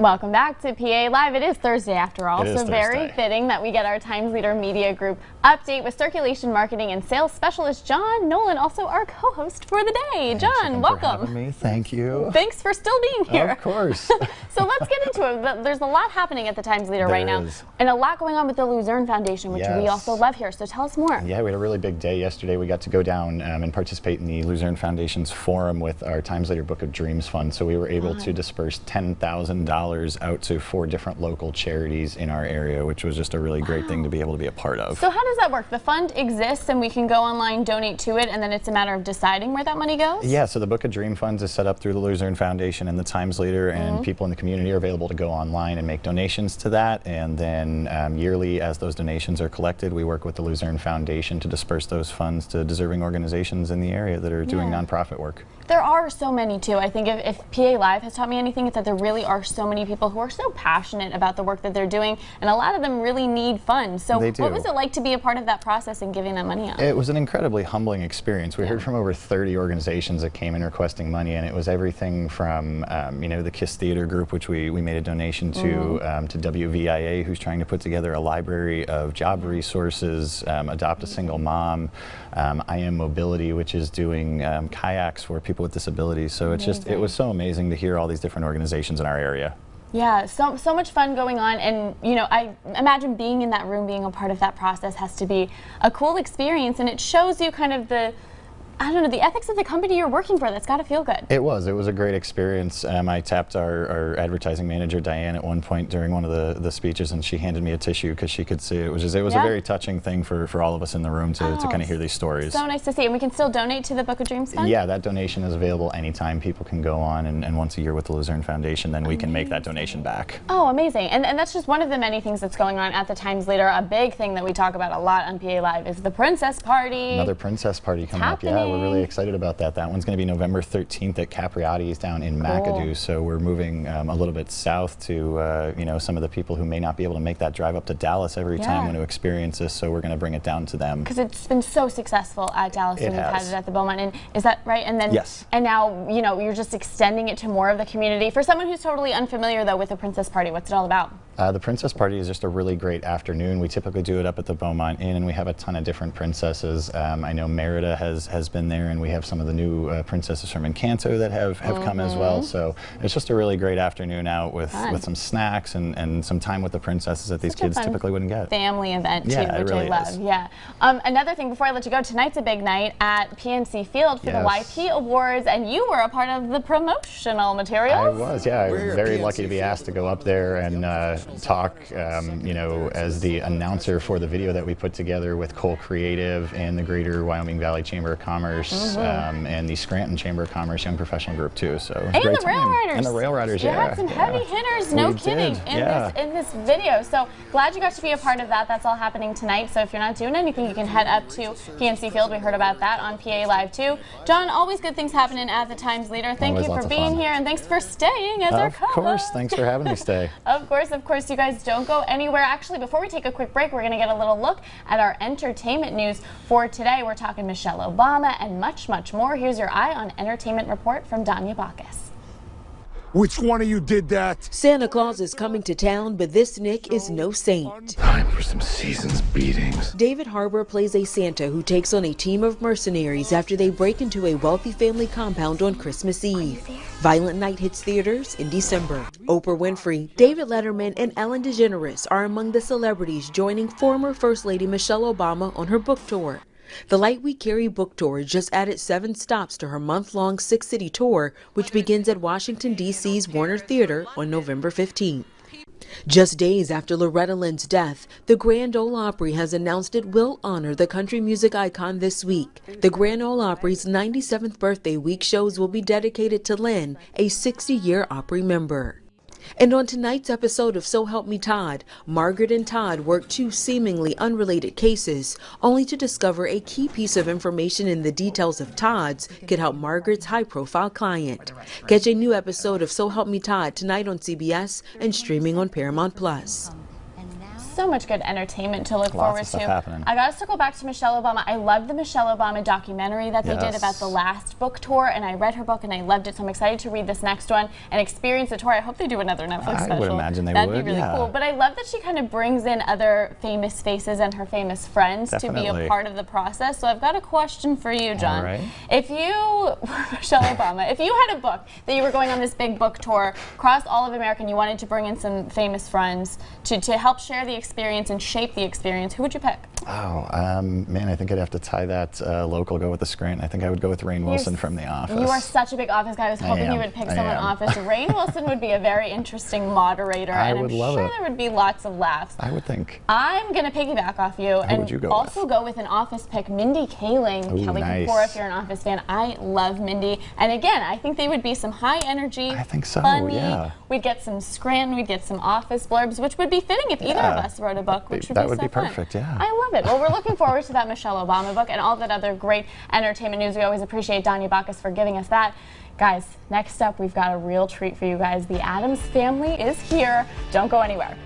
Welcome back to PA Live. It is Thursday after all, It so very fitting that we get our Times Leader Media Group update with circulation marketing and sales specialist John Nolan, also our co-host for the day. Thanks John, welcome. me. Thank you. Thanks for still being here. Of course. so let's get into it. There's a lot happening at the Times Leader right now, is. and a lot going on with the Luzerne Foundation, which we also love here. So tell us more. yeah, we had a really big day yesterday. We got to go down um, and participate in the Luzerne Foundation's forum with our Times Leader Book of Dreams Fund. So we were able to disperse $10,000 out to four different local charities in our area, which was just a really great thing to be able to be a part of. So how does that work? The fund exists, and we can go online, donate to it, and then it's a matter of deciding where that money goes. Yeah, so the Book of Dream Funds is set up through the Luzerne Foundation and the Times Leader, Mm-hmm. and people in the community are available to go online and make donations to that. And then um, yearly, as those donations are collected, we work with the Luzerne Foundation to disperse those funds to deserving organizations in the area that are doing Yeah. nonprofit work. There are so many too. I think if, if PA Live has taught me anything, it's that there really are so many people who are so passionate about the work that they're doing, and a lot of them really need funds. So, what was it like to be a part of that process and giving that money out? It was an incredibly humbling experience. We heard from over 30 organizations that came in requesting money, and it was everything from, um, you know, the KISS Theater Group, which we, we made a donation to, Mm-hmm. um, to WVIA, who's trying to put together a library of job resources, um, Adopt a Single Mom, um, I Am Mobility, which is doing um, kayaks for people with disabilities. So it's just, it was so amazing to hear all these different organizations in our area. Yeah, so so much fun going on, and you know, I imagine being in that room, being a part of that process, has to be a cool experience, and it shows you kind of the, I don't know, the ethics of the company you're working for. That's got to feel good. It was. It was a great experience. Um, I tapped our, our advertising manager Diane at one point during one of the, the speeches, and she handed me a tissue because she could see it. It was just, it was Yeah. a very touching thing for, for all of us in the room to, to Oh, kind of hear these stories. So nice to see, and we can still donate to the Book of Dreams Fund. Yeah, that donation is available anytime. People can go on, and, and once a year with the Luzerne Foundation, then we can make that donation back. Oh, amazing. And, and that's just one of the many things that's going on at the Times Leader. A big thing that we talk about a lot on PA Live is the Princess Party. Another princess party coming up. Yeah, we're really excited about that. That one's going to be November 13th at Capriotti's down in McAdoo. So we're moving um, a little bit south to, uh, you know, some of the people who may not be able to make that drive up to Dallas every Yeah. time when to experience this. So we're going to bring it down to them. because it's been so successful at Dallas It and we've had it at the Beaumont. And is that right? And then Yes. And now you know you're just extending it to more of the community. For someone who's totally unfamiliar though with the Princess Party, what's it all about? Uh, the Princess Party is just a really great afternoon. We typically do it up at the Beaumont Inn, and we have a ton of different princesses. Um, I know Merida has, has been there, and we have some of the new uh, princesses from Encanto that have, have come as well. So it's just a really great afternoon out with, Mm-hmm. Fun. with some snacks and, and some time with the princesses that these Such a kids fun typically wouldn't get. Family event too, Yeah, it which I love. is. Yeah. Um, another thing before I let you go, tonight's a big night at PNC Field for Yes. the YP Awards, and you were a part of the promotional materials. I was, yeah. I We're was very PNC lucky to be asked to go up there and uh, talk, um, you know, as the announcer for the video that we put together with Cole Creative and the Greater Wyoming Valley Chamber of Commerce um, and the Scranton Chamber of Commerce Young Professional Group too. So it was a And great the rail riders. And the rail riders, you yeah. had some yeah. heavy hitters, no We kidding, did, in yeah. this in this video. So glad you got to be a part of that. That's all happening tonight. So if you're not doing anything, you can head up to PNC Field. We heard about that on PA Live too. John, always good things happening at the Times Leader. Thank Always you for being here and thanks for staying as our co-host. Of course. Thanks for having me stay. Of course, of course, you guys don't go anywhere. Actually, before we take a quick break, we're going to get a little look at our entertainment news for today. We're talking Michelle Obama and much, much more. Here's your Eye on Entertainment report from Danya Bacchus. Which one of you did that? Santa Claus is coming to town, but this Nick is no saint. Time for some season's beatings. David Harbour plays a Santa who takes on a team of mercenaries after they break into a wealthy family compound on Christmas Eve. Violent Night hits theaters in December. Oprah Winfrey, David Letterman, and Ellen DeGeneres are among the celebrities joining former First Lady Michelle Obama on her book tour. The Light We Carry book tour just added seven stops to her month long six city tour, which begins at Washington, D.C.'s Warner Theater on November 15th. Just days after Loretta Lynn's death, the Grand Ole Opry has announced it will honor the country music icon this week. The Grand Ole Opry's 97th birthday week shows will be dedicated to Lynn, a 60 year Opry member. And on tonight's episode of So Help Me Todd, Margaret and Todd work two seemingly unrelated cases, only to discover a key piece of information in the details of Todd's could help Margaret's high profile client. Catch a new episode of So Help Me Todd tonight on CBS and streaming on Paramount Plus. So much good entertainment to look Lots forward to. happening. I got to circle back to Michelle Obama. I love the Michelle Obama documentary that they did about the last book tour, and I read her book and I loved it. So I'm excited to read this next one and experience the tour. I hope they do another Netflix I would imagine they That'd would, be really yeah. cool. But I love that she kind of brings in other famous faces and her famous friends to be a part of the process. So I've got a question for you, John. right. If you, Michelle Obama, if you had a book that you were going on this big book tour across all of America and you wanted to bring in some famous friends to, to help share the experience and shape the experience, who would you pick? Oh, um, man, I think I'd have to tie that uh, local, go with the Scranton. I think I would go with Rainn Wilson You're from The Office. You are such a big Office guy. I was I hoping you am. would pick I someone am. Office. Rainn Wilson would be a very interesting moderator, I and would I'm love sure it. there would be lots of laughs. I would think. I'm gonna piggyback off you and would you go also with? go with an Office pick, Mindy Kaling, Ooh, Kelly nice. Kapoor. If you're an Office fan, I love Mindy, and again, I think they would be some high energy. I think so, Funny. yeah. We'd get some Scranton, we'd get some Office blurbs, which would be fitting if either of us wrote a book, which would That be would so be fun. perfect, yeah. I love it. Well, we're looking forward to that Michelle Obama book and all that other great entertainment news. We always appreciate Danya Bacchus for giving us that. Guys, next up, we've got a real treat for you guys. The Adams family is here. Don't go anywhere.